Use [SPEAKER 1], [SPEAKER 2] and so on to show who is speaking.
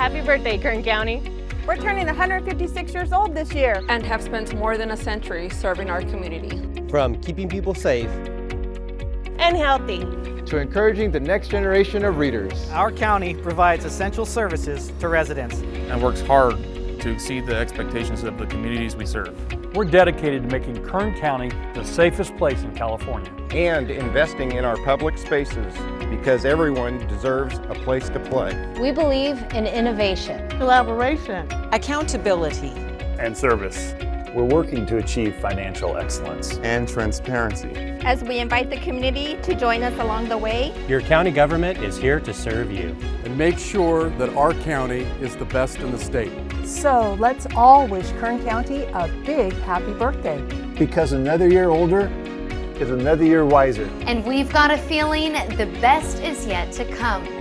[SPEAKER 1] Happy birthday, Kern County.
[SPEAKER 2] We're turning 156 years old this year.
[SPEAKER 3] And have spent more than a century serving our community.
[SPEAKER 4] From keeping people safe
[SPEAKER 1] and healthy
[SPEAKER 5] to encouraging the next generation of readers.
[SPEAKER 6] Our county provides essential services to residents
[SPEAKER 7] and works hard to exceed the expectations of the communities we serve.
[SPEAKER 8] We're dedicated to making Kern County the safest place in California.
[SPEAKER 9] And investing in our public spaces because everyone deserves a place to play.
[SPEAKER 10] We believe in innovation,
[SPEAKER 2] collaboration,
[SPEAKER 11] accountability,
[SPEAKER 12] and service.
[SPEAKER 13] We're working to achieve financial excellence
[SPEAKER 14] and transparency.
[SPEAKER 15] As we invite the community to join us along the way,
[SPEAKER 16] your county government is here to serve you.
[SPEAKER 17] And make sure that our county is the best in the state.
[SPEAKER 18] So let's all wish Kern County a big happy birthday.
[SPEAKER 13] Because another year older is another year wiser.
[SPEAKER 19] And we've got a feeling the best is yet to come.